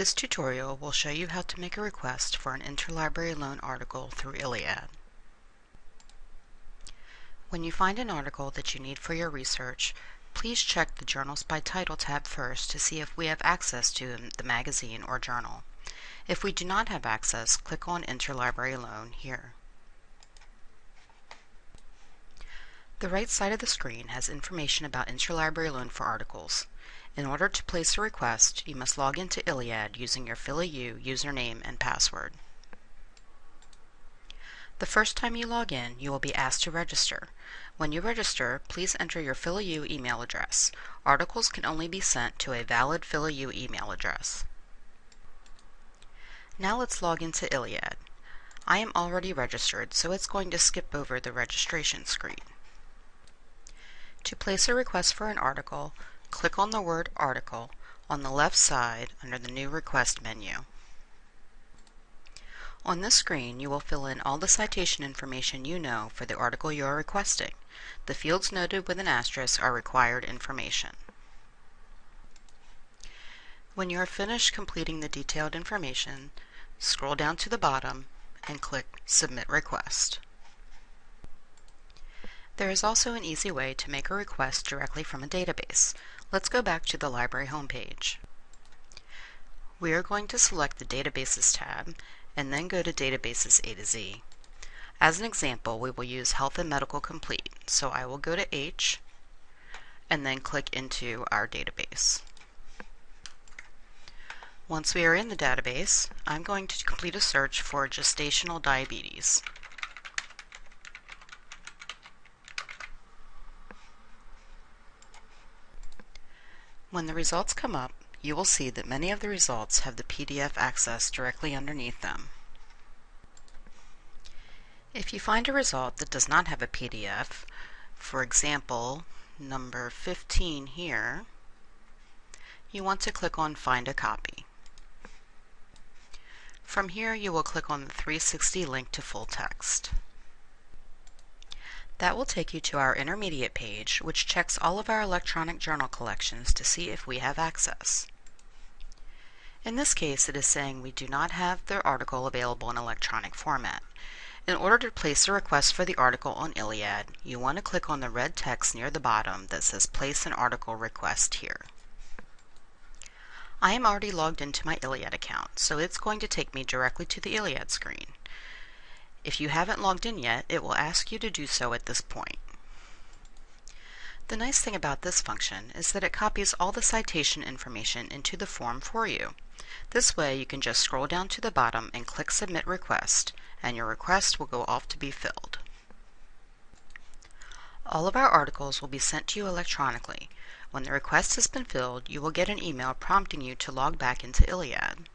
This tutorial will show you how to make a request for an interlibrary loan article through ILLiad. When you find an article that you need for your research, please check the Journals by Title tab first to see if we have access to the magazine or journal. If we do not have access, click on Interlibrary Loan here. The right side of the screen has information about interlibrary loan for articles. In order to place a request, you must log into ILLiad using your PhillyU username and password. The first time you log in, you will be asked to register. When you register, please enter your PhillyU email address. Articles can only be sent to a valid PhillyU email address. Now let's log into ILLiad. I am already registered, so it's going to skip over the registration screen. To place a request for an article, click on the word Article on the left side under the New Request menu. On this screen, you will fill in all the citation information you know for the article you are requesting. The fields noted with an asterisk are required information. When you are finished completing the detailed information, scroll down to the bottom and click Submit Request. There is also an easy way to make a request directly from a database. Let's go back to the library homepage. We are going to select the Databases tab and then go to Databases A to Z. As an example, we will use Health and Medical Complete, so I will go to H and then click into our database. Once we are in the database, I'm going to complete a search for gestational diabetes. When the results come up, you will see that many of the results have the PDF access directly underneath them. If you find a result that does not have a PDF, for example, number 15 here, you want to click on Find a Copy. From here, you will click on the 360 link to full text. That will take you to our intermediate page, which checks all of our electronic journal collections to see if we have access. In this case, it is saying we do not have the article available in electronic format. In order to place a request for the article on ILLiad, you want to click on the red text near the bottom that says Place an Article Request here. I am already logged into my ILLiad account, so it's going to take me directly to the ILLiad screen. If you haven't logged in yet, it will ask you to do so at this point. The nice thing about this function is that it copies all the citation information into the form for you. This way you can just scroll down to the bottom and click Submit Request, and your request will go off to be filled. All of our articles will be sent to you electronically. When the request has been filled, you will get an email prompting you to log back into ILLiad.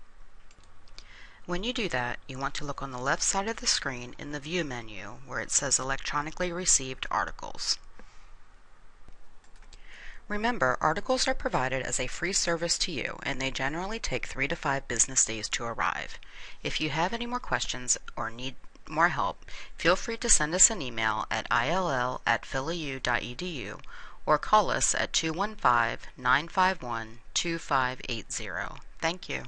When you do that, you want to look on the left side of the screen in the View menu where it says Electronically Received Articles. Remember, articles are provided as a free service to you, and they generally take three to five business days to arrive. If you have any more questions or need more help, feel free to send us an email at ill at phillyu.edu or call us at 215 951 2580. Thank you.